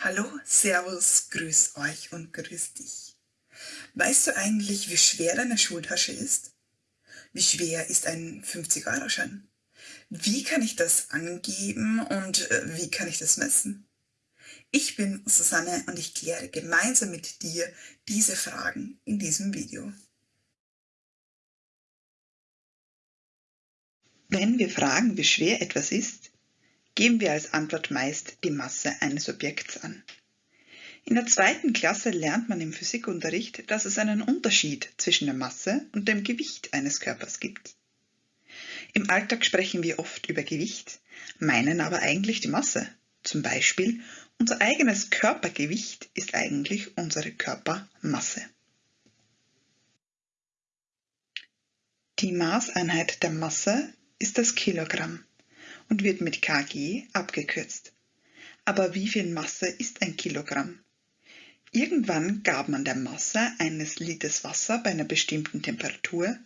Hallo, Servus, grüß euch und grüß dich. Weißt du eigentlich, wie schwer deine Schultasche ist? Wie schwer ist ein 50-Euro-Schein? Wie kann ich das angeben und äh, wie kann ich das messen? Ich bin Susanne und ich kläre gemeinsam mit dir diese Fragen in diesem Video. Wenn wir fragen, wie schwer etwas ist, geben wir als Antwort meist die Masse eines Objekts an. In der zweiten Klasse lernt man im Physikunterricht, dass es einen Unterschied zwischen der Masse und dem Gewicht eines Körpers gibt. Im Alltag sprechen wir oft über Gewicht, meinen aber eigentlich die Masse. Zum Beispiel, unser eigenes Körpergewicht ist eigentlich unsere Körpermasse. Die Maßeinheit der Masse ist das Kilogramm und wird mit kg abgekürzt. Aber wie viel Masse ist ein Kilogramm? Irgendwann gab man der Masse eines Liters Wasser bei einer bestimmten Temperatur,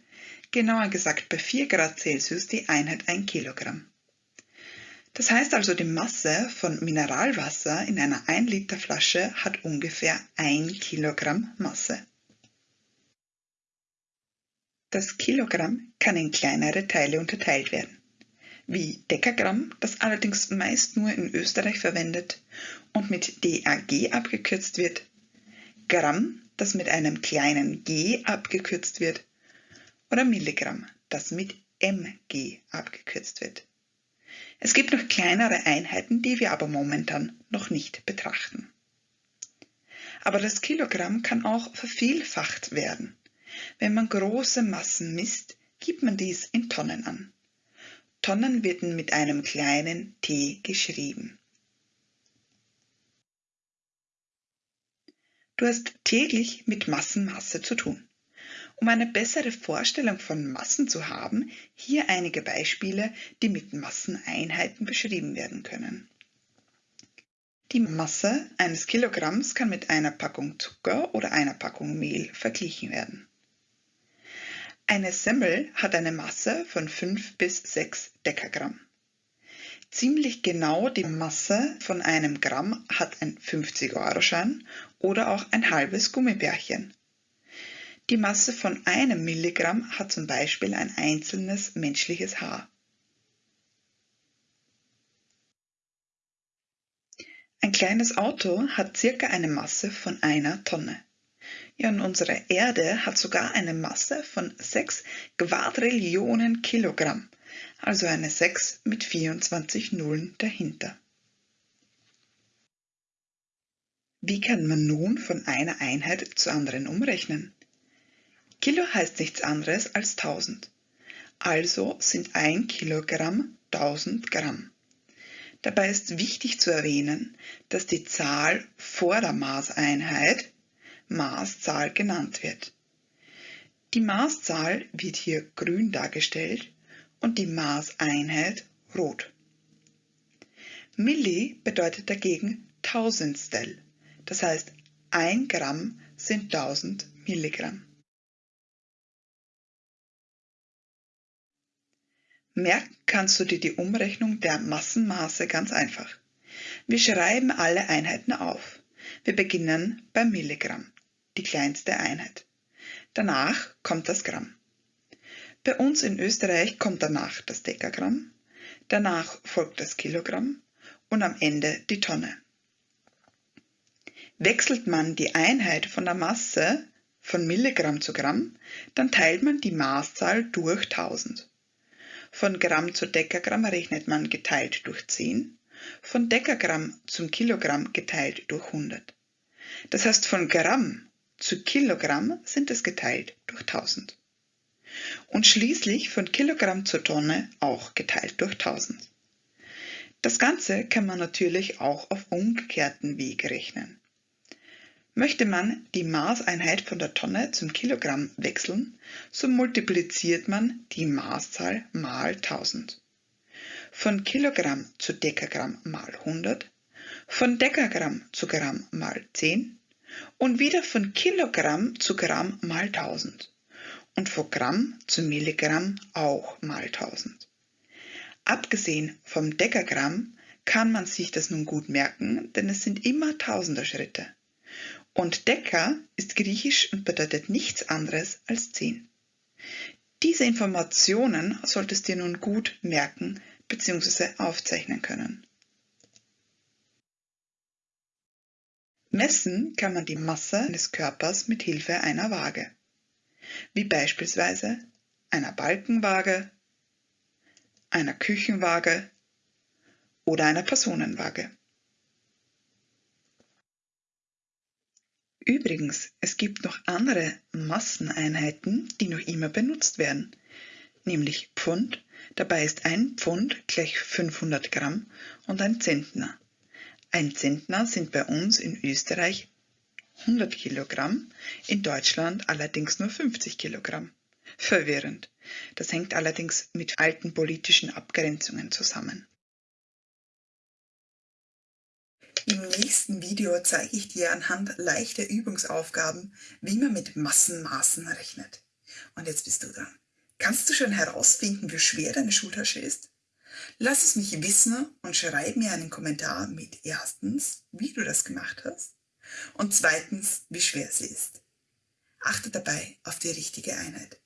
genauer gesagt bei 4 Grad Celsius, die Einheit 1 Kilogramm. Das heißt also, die Masse von Mineralwasser in einer 1 Liter Flasche hat ungefähr 1 Kilogramm Masse. Das Kilogramm kann in kleinere Teile unterteilt werden wie Dekagramm, das allerdings meist nur in Österreich verwendet und mit DAG abgekürzt wird, Gramm, das mit einem kleinen g abgekürzt wird, oder Milligramm, das mit mg abgekürzt wird. Es gibt noch kleinere Einheiten, die wir aber momentan noch nicht betrachten. Aber das Kilogramm kann auch vervielfacht werden. Wenn man große Massen misst, gibt man dies in Tonnen an. Tonnen werden mit einem kleinen t geschrieben. Du hast täglich mit Massenmasse zu tun. Um eine bessere Vorstellung von Massen zu haben, hier einige Beispiele, die mit Masseneinheiten beschrieben werden können. Die Masse eines Kilogramms kann mit einer Packung Zucker oder einer Packung Mehl verglichen werden. Eine Semmel hat eine Masse von 5 bis 6 Dekagramm. Ziemlich genau die Masse von einem Gramm hat ein 50-Euro-Schein oder auch ein halbes Gummibärchen. Die Masse von einem Milligramm hat zum Beispiel ein einzelnes menschliches Haar. Ein kleines Auto hat circa eine Masse von einer Tonne. Ja, und unsere Erde hat sogar eine Masse von 6 Quadrillionen Kilogramm, also eine 6 mit 24 Nullen dahinter. Wie kann man nun von einer Einheit zur anderen umrechnen? Kilo heißt nichts anderes als 1000. Also sind 1 Kilogramm 1000 Gramm. Dabei ist wichtig zu erwähnen, dass die Zahl vor der Maßeinheit Maßzahl genannt wird. Die Maßzahl wird hier grün dargestellt und die Maßeinheit rot. Milli bedeutet dagegen Tausendstel, das heißt 1 Gramm sind 1000 Milligramm. Merken kannst du dir die Umrechnung der Massenmaße ganz einfach. Wir schreiben alle Einheiten auf. Wir beginnen beim Milligramm die kleinste Einheit. Danach kommt das Gramm. Bei uns in Österreich kommt danach das Dekagramm, danach folgt das Kilogramm und am Ende die Tonne. Wechselt man die Einheit von der Masse von Milligramm zu Gramm, dann teilt man die Maßzahl durch 1000. Von Gramm zu Dekagramm rechnet man geteilt durch 10, von Dekagramm zum Kilogramm geteilt durch 100. Das heißt, von Gramm zu Kilogramm sind es geteilt durch 1000. Und schließlich von Kilogramm zu Tonne auch geteilt durch 1000. Das Ganze kann man natürlich auch auf umgekehrten Weg rechnen. Möchte man die Maßeinheit von der Tonne zum Kilogramm wechseln, so multipliziert man die Maßzahl mal 1000. Von Kilogramm zu Dekagramm mal 100, von Dekagramm zu Gramm mal 10 und wieder von Kilogramm zu Gramm mal 1000 und von Gramm zu Milligramm auch mal 1000. Abgesehen vom Dekagramm kann man sich das nun gut merken, denn es sind immer Tausenderschritte. Und Deka ist griechisch und bedeutet nichts anderes als 10. Diese Informationen solltest du nun gut merken bzw. aufzeichnen können. Messen kann man die Masse des Körpers mit Hilfe einer Waage, wie beispielsweise einer Balkenwaage, einer Küchenwaage oder einer Personenwaage. Übrigens, es gibt noch andere Masseneinheiten, die noch immer benutzt werden, nämlich Pfund. Dabei ist ein Pfund gleich 500 Gramm und ein Zentner. Ein Zentner sind bei uns in Österreich 100 Kilogramm, in Deutschland allerdings nur 50 Kilogramm. Verwirrend. Das hängt allerdings mit alten politischen Abgrenzungen zusammen. Im nächsten Video zeige ich dir anhand leichter Übungsaufgaben, wie man mit Massenmaßen rechnet. Und jetzt bist du dran. Kannst du schon herausfinden, wie schwer deine Schultasche ist? Lass es mich wissen und schreib mir einen Kommentar mit erstens, wie du das gemacht hast und zweitens, wie schwer sie ist. Achte dabei auf die richtige Einheit.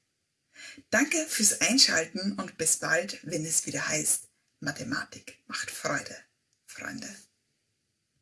Danke fürs Einschalten und bis bald, wenn es wieder heißt, Mathematik macht Freude, Freunde.